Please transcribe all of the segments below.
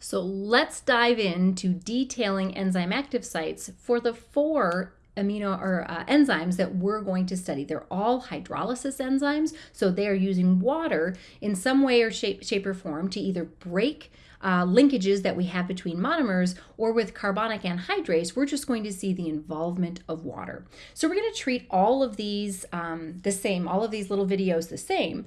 So let's dive into detailing enzyme active sites for the four amino or uh, enzymes that we're going to study. They're all hydrolysis enzymes, so they are using water in some way or shape, shape or form to either break uh, linkages that we have between monomers, or with carbonic anhydrase, we're just going to see the involvement of water. So we're going to treat all of these um, the same, all of these little videos the same.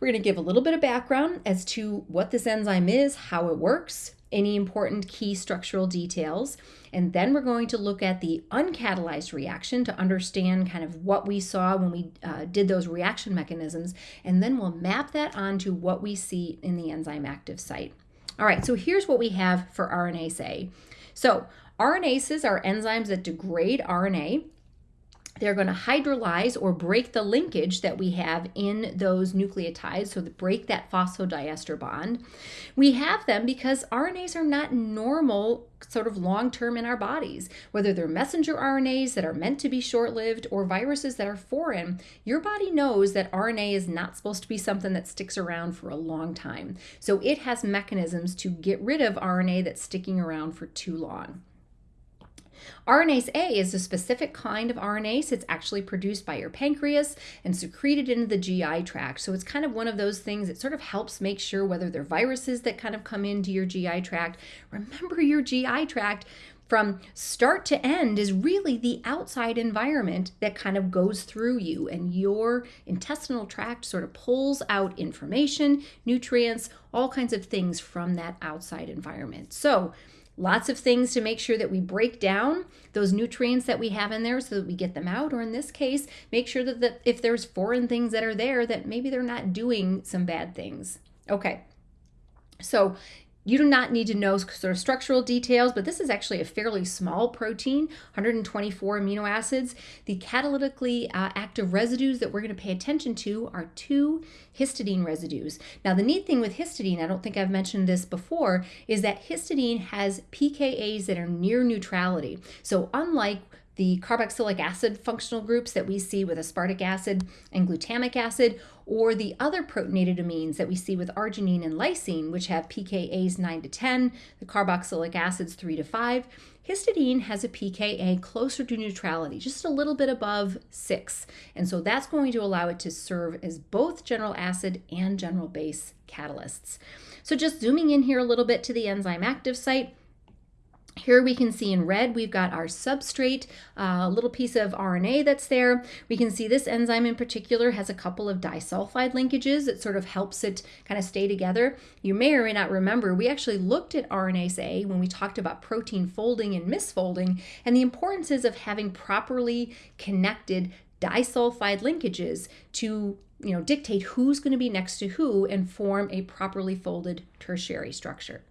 We're going to give a little bit of background as to what this enzyme is, how it works, any important key structural details. And then we're going to look at the uncatalyzed reaction to understand kind of what we saw when we uh, did those reaction mechanisms. And then we'll map that onto what we see in the enzyme active site. All right, so here's what we have for RNase A. So RNases are enzymes that degrade RNA. They're going to hydrolyze or break the linkage that we have in those nucleotides, so break that phosphodiester bond. We have them because RNAs are not normal sort of long term in our bodies. Whether they're messenger RNAs that are meant to be short lived or viruses that are foreign, your body knows that RNA is not supposed to be something that sticks around for a long time. So it has mechanisms to get rid of RNA that's sticking around for too long. RNase A is a specific kind of RNase. It's actually produced by your pancreas and secreted into the GI tract. So it's kind of one of those things that sort of helps make sure whether they're viruses that kind of come into your GI tract. Remember your GI tract from start to end is really the outside environment that kind of goes through you and your intestinal tract sort of pulls out information, nutrients, all kinds of things from that outside environment. So Lots of things to make sure that we break down those nutrients that we have in there so that we get them out. Or in this case, make sure that if there's foreign things that are there, that maybe they're not doing some bad things. Okay. So you do not need to know sort of structural details, but this is actually a fairly small protein, 124 amino acids. The catalytically uh, active residues that we're going to pay attention to are two histidine residues. Now, the neat thing with histidine, I don't think I've mentioned this before, is that histidine has pKa's that are near neutrality. So unlike the carboxylic acid functional groups that we see with aspartic acid and glutamic acid, or the other protonated amines that we see with arginine and lysine, which have pKa's 9 to 10, the carboxylic acids 3 to 5. Histidine has a pKa closer to neutrality, just a little bit above 6. And so that's going to allow it to serve as both general acid and general base catalysts. So just zooming in here a little bit to the enzyme active site, here we can see in red, we've got our substrate, a uh, little piece of RNA that's there. We can see this enzyme in particular has a couple of disulfide linkages that sort of helps it kind of stay together. You may or may not remember, we actually looked at RNase A when we talked about protein folding and misfolding and the importances of having properly connected disulfide linkages to you know, dictate who's going to be next to who and form a properly folded tertiary structure.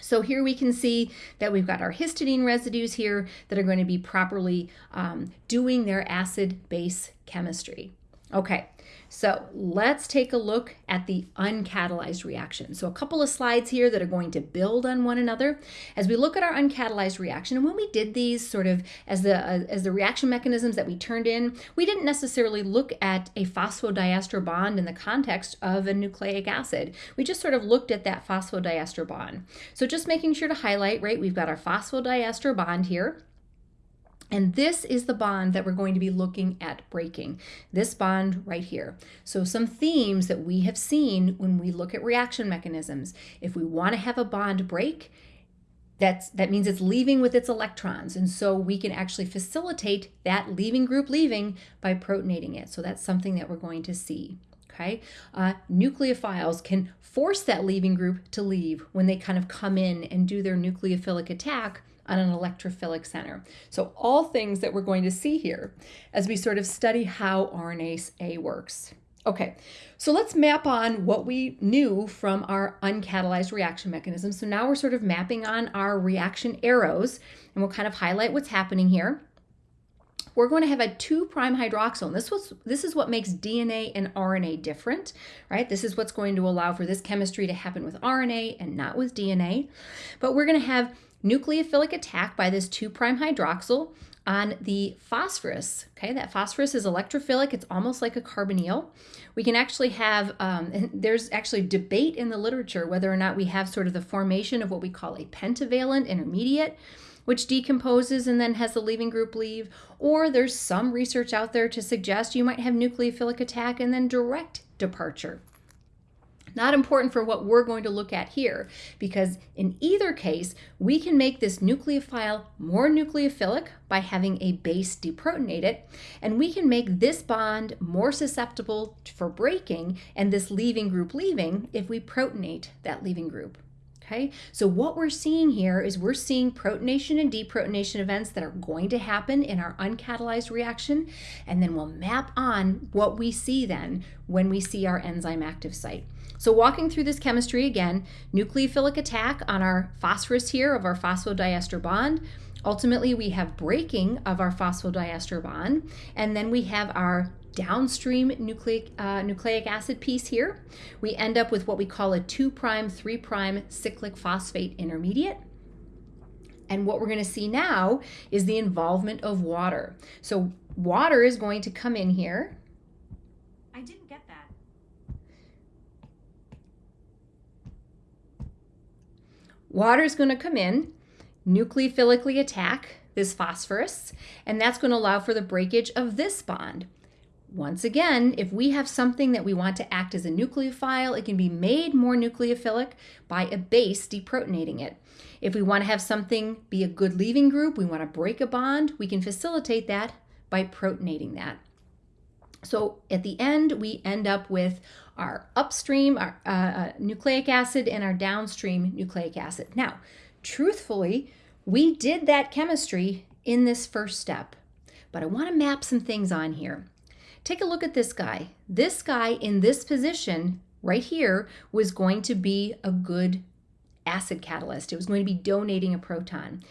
So here we can see that we've got our histidine residues here that are going to be properly um, doing their acid-base chemistry. Okay, so let's take a look at the uncatalyzed reaction. So a couple of slides here that are going to build on one another. As we look at our uncatalyzed reaction, and when we did these sort of as the uh, as the reaction mechanisms that we turned in, we didn't necessarily look at a phosphodiester bond in the context of a nucleic acid. We just sort of looked at that phosphodiester bond. So just making sure to highlight, right, we've got our phosphodiester bond here. And this is the bond that we're going to be looking at breaking, this bond right here. So some themes that we have seen when we look at reaction mechanisms. If we want to have a bond break, that's, that means it's leaving with its electrons. And so we can actually facilitate that leaving group leaving by protonating it. So that's something that we're going to see. Okay, uh, nucleophiles can force that leaving group to leave when they kind of come in and do their nucleophilic attack on an electrophilic center. So all things that we're going to see here as we sort of study how RNase A works. Okay, so let's map on what we knew from our uncatalyzed reaction mechanism. So now we're sort of mapping on our reaction arrows, and we'll kind of highlight what's happening here. We're going to have a 2' hydroxyl, and this, was, this is what makes DNA and RNA different, right? This is what's going to allow for this chemistry to happen with RNA and not with DNA. But we're going to have nucleophilic attack by this 2' hydroxyl on the phosphorus. Okay, that phosphorus is electrophilic. It's almost like a carbonyl. We can actually have, um, there's actually debate in the literature whether or not we have sort of the formation of what we call a pentavalent intermediate, which decomposes and then has the leaving group leave, or there's some research out there to suggest you might have nucleophilic attack and then direct departure. Not important for what we're going to look at here, because in either case, we can make this nucleophile more nucleophilic by having a base deprotonate it, and we can make this bond more susceptible for breaking and this leaving group leaving if we protonate that leaving group. Okay, so what we're seeing here is we're seeing protonation and deprotonation events that are going to happen in our uncatalyzed reaction, and then we'll map on what we see then when we see our enzyme active site. So walking through this chemistry again, nucleophilic attack on our phosphorus here of our phosphodiester bond. Ultimately, we have breaking of our phosphodiester bond, and then we have our downstream nucleic, uh, nucleic acid piece here. We end up with what we call a 2' 3' cyclic phosphate intermediate. And what we're going to see now is the involvement of water. So water is going to come in here Water is going to come in, nucleophilically attack this phosphorus, and that's going to allow for the breakage of this bond. Once again, if we have something that we want to act as a nucleophile, it can be made more nucleophilic by a base deprotonating it. If we want to have something be a good leaving group, we want to break a bond, we can facilitate that by protonating that. So at the end, we end up with our upstream our, uh, uh, nucleic acid and our downstream nucleic acid. Now, truthfully, we did that chemistry in this first step, but I want to map some things on here. Take a look at this guy. This guy in this position right here was going to be a good acid catalyst. It was going to be donating a proton.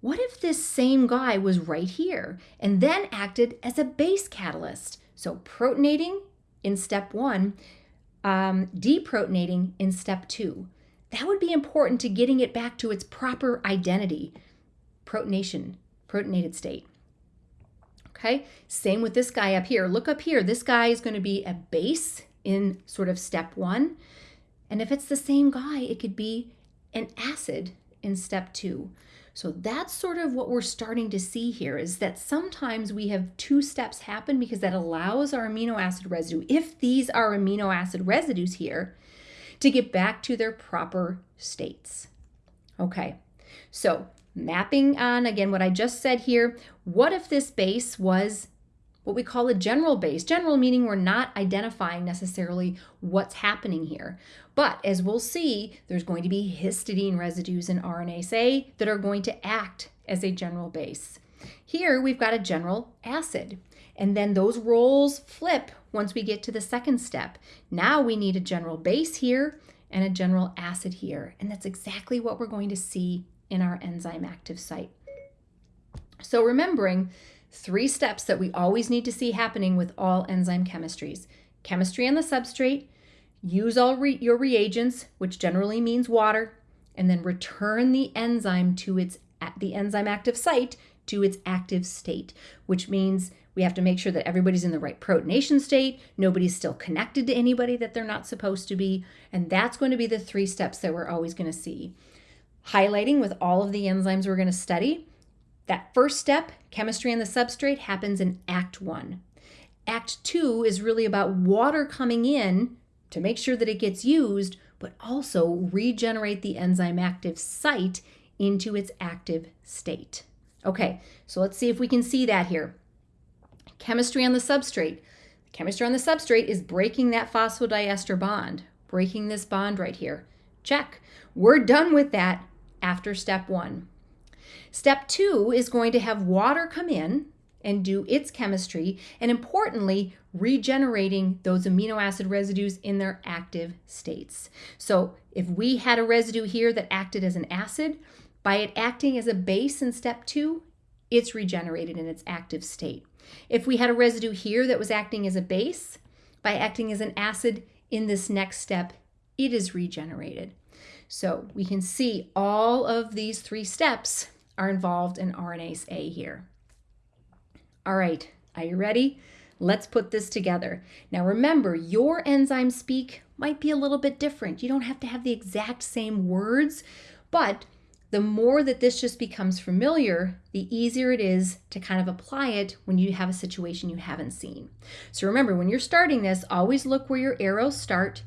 What if this same guy was right here and then acted as a base catalyst? So protonating in step one um, deprotonating in step two. That would be important to getting it back to its proper identity, protonation, protonated state. Okay, same with this guy up here. Look up here. This guy is going to be a base in sort of step one. And if it's the same guy, it could be an acid in step two. So that's sort of what we're starting to see here is that sometimes we have two steps happen because that allows our amino acid residue, if these are amino acid residues here, to get back to their proper states. Okay, so mapping on, again, what I just said here, what if this base was what we call a general base. General meaning we're not identifying necessarily what's happening here. But as we'll see, there's going to be histidine residues in RNase A that are going to act as a general base. Here we've got a general acid. And then those roles flip once we get to the second step. Now we need a general base here and a general acid here. And that's exactly what we're going to see in our enzyme active site. So remembering three steps that we always need to see happening with all enzyme chemistries. Chemistry on the substrate, use all re your reagents, which generally means water, and then return the enzyme to its the enzyme active site to its active state, which means we have to make sure that everybody's in the right protonation state, nobody's still connected to anybody that they're not supposed to be, and that's going to be the three steps that we're always going to see. Highlighting with all of the enzymes we're going to study, that first step, chemistry on the substrate, happens in Act 1. Act 2 is really about water coming in to make sure that it gets used, but also regenerate the enzyme active site into its active state. Okay, so let's see if we can see that here. Chemistry on the substrate. Chemistry on the substrate is breaking that phosphodiester bond, breaking this bond right here. Check. We're done with that after step one. Step two is going to have water come in and do its chemistry, and importantly, regenerating those amino acid residues in their active states. So if we had a residue here that acted as an acid, by it acting as a base in step two, it's regenerated in its active state. If we had a residue here that was acting as a base, by acting as an acid in this next step, it is regenerated. So we can see all of these three steps are involved in RNase A here. All right, are you ready? Let's put this together. Now remember, your enzyme speak might be a little bit different. You don't have to have the exact same words, but the more that this just becomes familiar, the easier it is to kind of apply it when you have a situation you haven't seen. So remember, when you're starting this, always look where your arrows start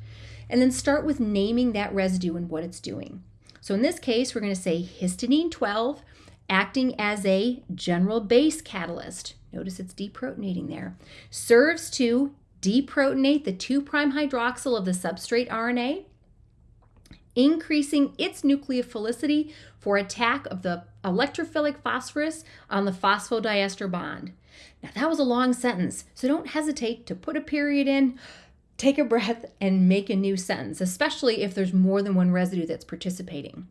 and then start with naming that residue and what it's doing. So in this case, we're going to say histidine 12 acting as a general base catalyst. Notice it's deprotonating there. Serves to deprotonate the 2' hydroxyl of the substrate RNA increasing its nucleophilicity for attack of the electrophilic phosphorus on the phosphodiester bond. Now, that was a long sentence, so don't hesitate to put a period in, take a breath, and make a new sentence, especially if there's more than one residue that's participating.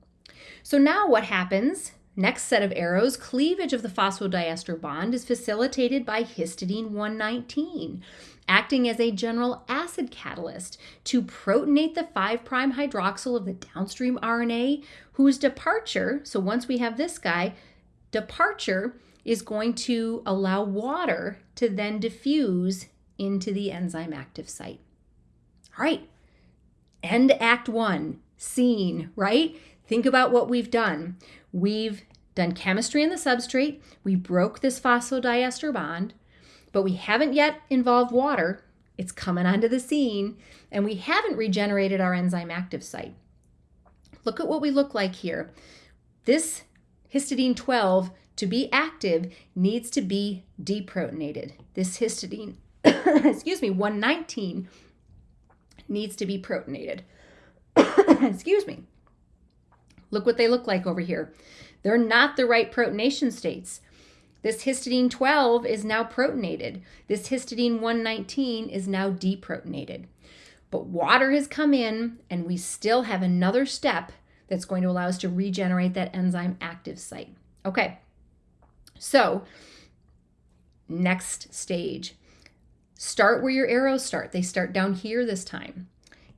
So, now what happens? Next set of arrows, cleavage of the phosphodiester bond is facilitated by histidine 119 acting as a general acid catalyst to protonate the 5' hydroxyl of the downstream RNA, whose departure, so once we have this guy, departure is going to allow water to then diffuse into the enzyme active site. All right, end Act 1, scene, right? Think about what we've done. We've done chemistry in the substrate, we broke this phosphodiester bond, but we haven't yet involved water. It's coming onto the scene, and we haven't regenerated our enzyme active site. Look at what we look like here. This histidine 12 to be active needs to be deprotonated. This histidine, excuse me, 119 needs to be protonated. excuse me. Look what they look like over here. They're not the right protonation states. This histidine 12 is now protonated. This histidine 119 is now deprotonated. But water has come in, and we still have another step that's going to allow us to regenerate that enzyme active site. Okay, so next stage. Start where your arrows start. They start down here this time.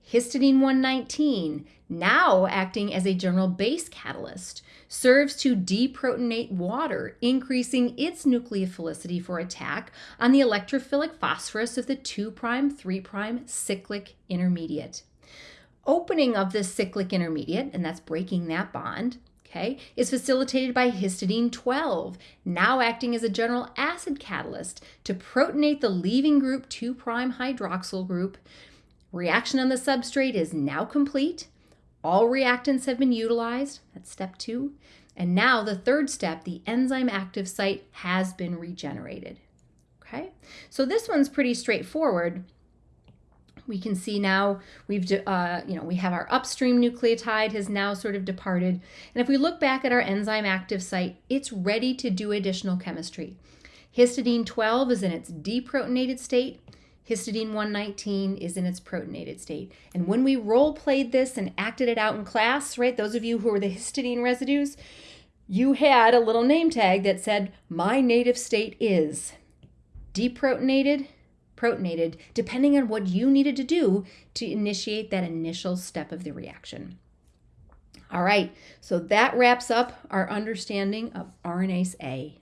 Histidine 119, now acting as a general base catalyst, serves to deprotonate water, increasing its nucleophilicity for attack on the electrophilic phosphorus of the 2' 3' cyclic intermediate. Opening of this cyclic intermediate, and that's breaking that bond, okay, is facilitated by histidine 12, now acting as a general acid catalyst to protonate the leaving group 2' hydroxyl group Reaction on the substrate is now complete. All reactants have been utilized. That's step two. And now the third step, the enzyme active site has been regenerated. Okay, so this one's pretty straightforward. We can see now we've, uh, you know, we have our upstream nucleotide has now sort of departed. And if we look back at our enzyme active site, it's ready to do additional chemistry. Histidine 12 is in its deprotonated state. Histidine 119 is in its protonated state. And when we role played this and acted it out in class, right, those of you who were the histidine residues, you had a little name tag that said, My native state is deprotonated, protonated, depending on what you needed to do to initiate that initial step of the reaction. All right, so that wraps up our understanding of RNase A.